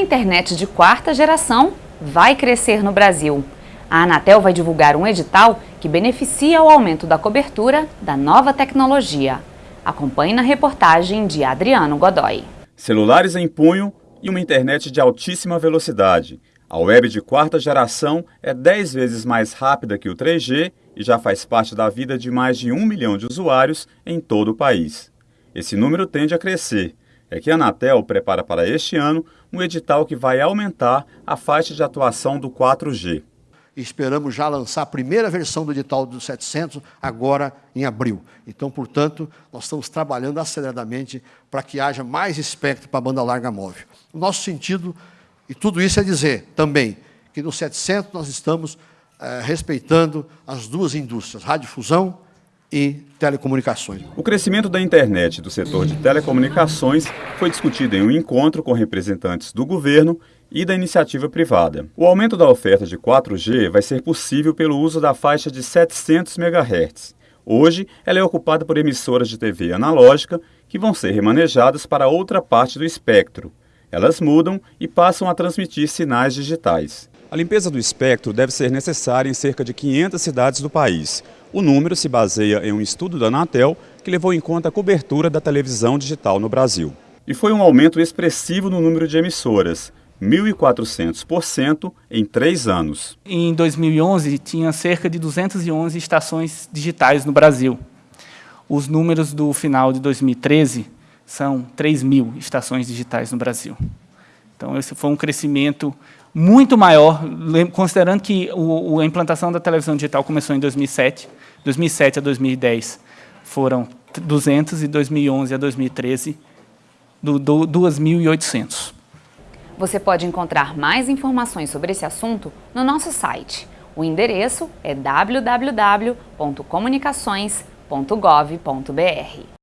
internet de quarta geração vai crescer no Brasil. A Anatel vai divulgar um edital que beneficia o aumento da cobertura da nova tecnologia. Acompanhe na reportagem de Adriano Godoy. Celulares em punho e uma internet de altíssima velocidade. A web de quarta geração é 10 vezes mais rápida que o 3G e já faz parte da vida de mais de um milhão de usuários em todo o país. Esse número tende a crescer. É que a Anatel prepara para este ano um edital que vai aumentar a faixa de atuação do 4G. Esperamos já lançar a primeira versão do edital do 700 agora em abril. Então, portanto, nós estamos trabalhando aceleradamente para que haja mais espectro para a banda larga móvel. O nosso sentido, e tudo isso é dizer também, que no 700 nós estamos eh, respeitando as duas indústrias, radiodifusão e telecomunicações. O crescimento da internet do setor de telecomunicações foi discutido em um encontro com representantes do governo e da iniciativa privada. O aumento da oferta de 4G vai ser possível pelo uso da faixa de 700 MHz. Hoje, ela é ocupada por emissoras de TV analógica que vão ser remanejadas para outra parte do espectro. Elas mudam e passam a transmitir sinais digitais. A limpeza do espectro deve ser necessária em cerca de 500 cidades do país. O número se baseia em um estudo da Anatel que levou em conta a cobertura da televisão digital no Brasil. E foi um aumento expressivo no número de emissoras, 1.400% em três anos. Em 2011, tinha cerca de 211 estações digitais no Brasil. Os números do final de 2013 são 3 mil estações digitais no Brasil. Então, esse foi um crescimento muito maior, considerando que o, a implantação da televisão digital começou em 2007, 2007 a 2010 foram 200 e 2011 a 2013 do, do 2.800. Você pode encontrar mais informações sobre esse assunto no nosso site. O endereço é www.comunicações.gov.br.